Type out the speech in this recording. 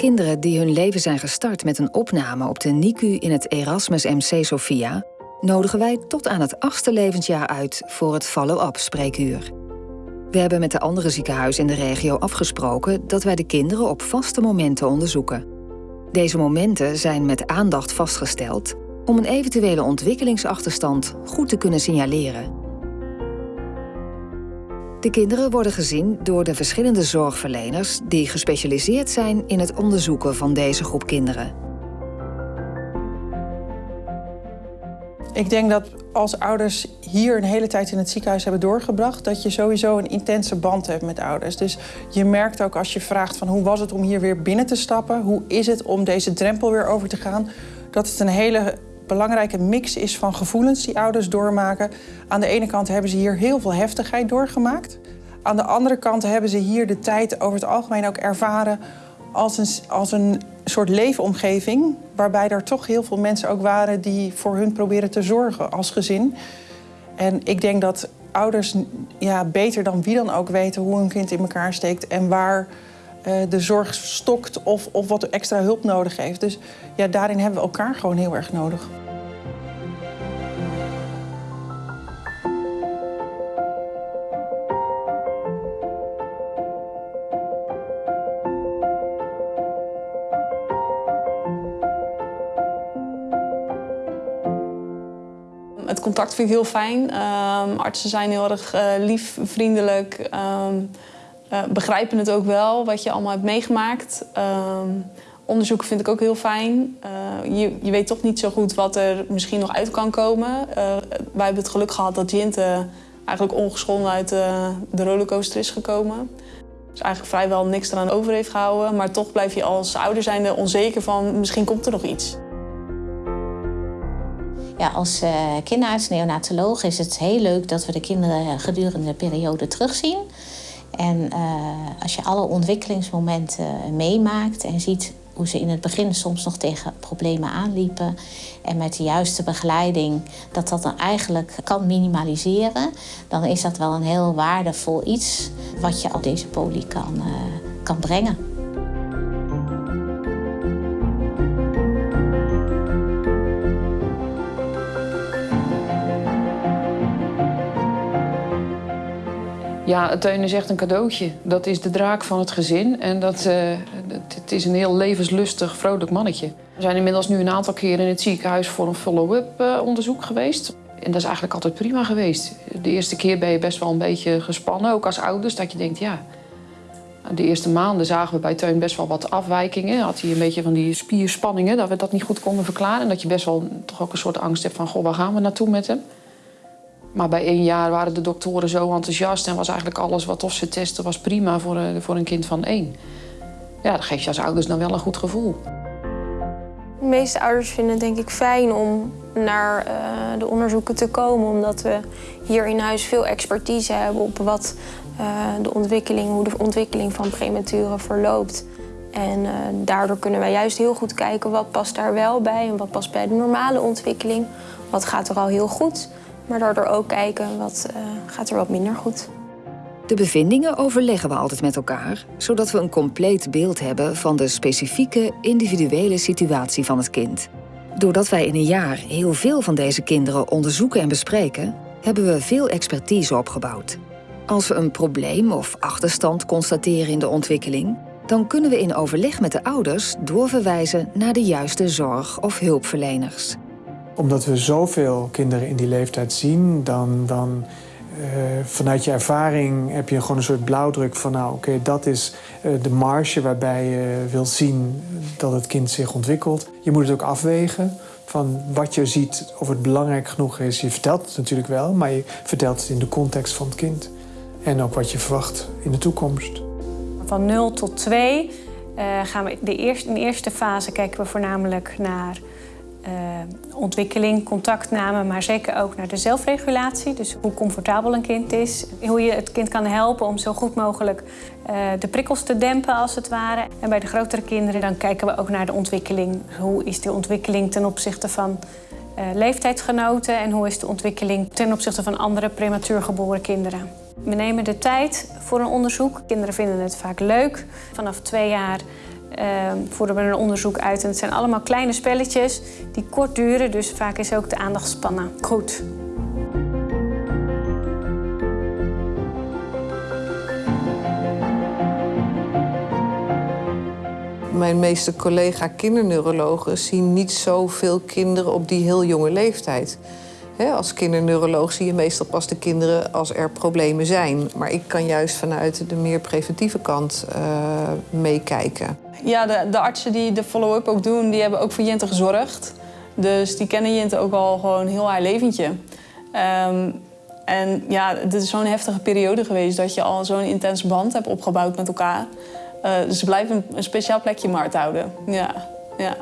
Kinderen die hun leven zijn gestart met een opname op de NICU in het Erasmus MC Sophia, nodigen wij tot aan het achtste levensjaar uit voor het follow-up spreekuur. We hebben met de andere ziekenhuizen in de regio afgesproken dat wij de kinderen op vaste momenten onderzoeken. Deze momenten zijn met aandacht vastgesteld om een eventuele ontwikkelingsachterstand goed te kunnen signaleren. De kinderen worden gezien door de verschillende zorgverleners die gespecialiseerd zijn in het onderzoeken van deze groep kinderen. Ik denk dat als ouders hier een hele tijd in het ziekenhuis hebben doorgebracht, dat je sowieso een intense band hebt met ouders. Dus je merkt ook als je vraagt van hoe was het om hier weer binnen te stappen, hoe is het om deze drempel weer over te gaan, dat het een hele belangrijke mix is van gevoelens die ouders doormaken. Aan de ene kant hebben ze hier heel veel heftigheid doorgemaakt. Aan de andere kant hebben ze hier de tijd over het algemeen ook ervaren als een, als een soort leefomgeving. Waarbij er toch heel veel mensen ook waren die voor hun proberen te zorgen als gezin. En ik denk dat ouders ja, beter dan wie dan ook weten hoe hun kind in elkaar steekt en waar de zorg stokt of, of wat extra hulp nodig heeft. Dus ja, daarin hebben we elkaar gewoon heel erg nodig. Het contact vind ik heel fijn. Um, artsen zijn heel erg uh, lief, vriendelijk. Um, uh, begrijpen het ook wel, wat je allemaal hebt meegemaakt. Um, onderzoeken vind ik ook heel fijn. Uh, je, je, weet toch niet zo goed wat er misschien nog uit kan komen. Uh, wij hebben het geluk gehad dat Jinte eigenlijk ongeschonden uit de, de rollercoaster is gekomen. Dus eigenlijk vrijwel niks eraan over heeft gehouden. Maar toch blijf je als ouder zijnde onzeker van misschien komt er nog iets. Ja, als kinderarts, neonatoloog is het heel leuk dat we de kinderen gedurende de periode terugzien. En uh, als je alle ontwikkelingsmomenten meemaakt en ziet hoe ze in het begin soms nog tegen problemen aanliepen. En met de juiste begeleiding dat dat dan eigenlijk kan minimaliseren. Dan is dat wel een heel waardevol iets wat je op deze poli kan, uh, kan brengen. Ja, Teun is echt een cadeautje. Dat is de draak van het gezin. En dat, uh, het is een heel levenslustig, vrolijk mannetje. We zijn inmiddels nu een aantal keren in het ziekenhuis voor een follow-up uh, onderzoek geweest. En dat is eigenlijk altijd prima geweest. De eerste keer ben je best wel een beetje gespannen, ook als ouders. Dat je denkt, ja... De eerste maanden zagen we bij Teun best wel wat afwijkingen. Had hij een beetje van die spierspanningen, dat we dat niet goed konden verklaren. En dat je best wel toch ook een soort angst hebt van, goh, waar gaan we naartoe met hem? Maar bij één jaar waren de doktoren zo enthousiast en was eigenlijk alles wat of ze testen was prima voor, eh, voor een kind van één. Ja, dat geeft je als ouders dan wel een goed gevoel. De meeste ouders vinden het denk ik fijn om naar uh, de onderzoeken te komen, omdat we hier in huis veel expertise hebben op wat uh, de ontwikkeling, hoe de ontwikkeling van prematuren verloopt. En daardoor kunnen wij juist heel goed kijken wat past daar wel bij en wat past bij de normale ontwikkeling. Wat gaat er al heel goed maar daardoor ook kijken wat uh, gaat er wat minder goed. De bevindingen overleggen we altijd met elkaar, zodat we een compleet beeld hebben van de specifieke individuele situatie van het kind. Doordat wij in een jaar heel veel van deze kinderen onderzoeken en bespreken, hebben we veel expertise opgebouwd. Als we een probleem of achterstand constateren in de ontwikkeling, dan kunnen we in overleg met de ouders doorverwijzen naar de juiste zorg of hulpverleners omdat we zoveel kinderen in die leeftijd zien, dan, dan uh, vanuit je ervaring heb je gewoon een soort blauwdruk van... nou, oké, dat is uh, de marge waarbij je wilt zien dat het kind zich ontwikkelt. Je moet het ook afwegen van wat je ziet, of het belangrijk genoeg is. Je vertelt het natuurlijk wel, maar je vertelt het in de context van het kind. En ook wat je verwacht in de toekomst. Van 0 tot 2 uh, gaan we de eerste, in de eerste fase kijken we voornamelijk naar uh, ontwikkeling, contactname, maar zeker ook naar de zelfregulatie. Dus hoe comfortabel een kind is, hoe je het kind kan helpen om zo goed mogelijk uh, de prikkels te dempen als het ware. En bij de grotere kinderen dan kijken we ook naar de ontwikkeling. Hoe is de ontwikkeling ten opzichte van uh, leeftijdsgenoten en hoe is de ontwikkeling ten opzichte van andere prematuur geboren kinderen. We nemen de tijd voor een onderzoek. Kinderen vinden het vaak leuk. Vanaf twee jaar voeren we een onderzoek uit. En het zijn allemaal kleine spelletjes die kort duren, dus vaak is ook de aandachtspannen goed. Mijn meeste collega kinderneurologen zien niet zoveel kinderen op die heel jonge leeftijd. Als kinderneuroloog zie je meestal pas de kinderen als er problemen zijn. Maar ik kan juist vanuit de meer preventieve kant uh, meekijken. Ja, de, de, artsen die de follow-up ook doen, die hebben ook voor Jente gezorgd. Dus die kennen Jente ook al gewoon heel haar leventje. Um, en ja, het is zo'n heftige periode geweest dat je al zo'n intense band hebt opgebouwd met elkaar. Uh, dus ze blijven een, een speciaal plekje in houden. Ja, ja.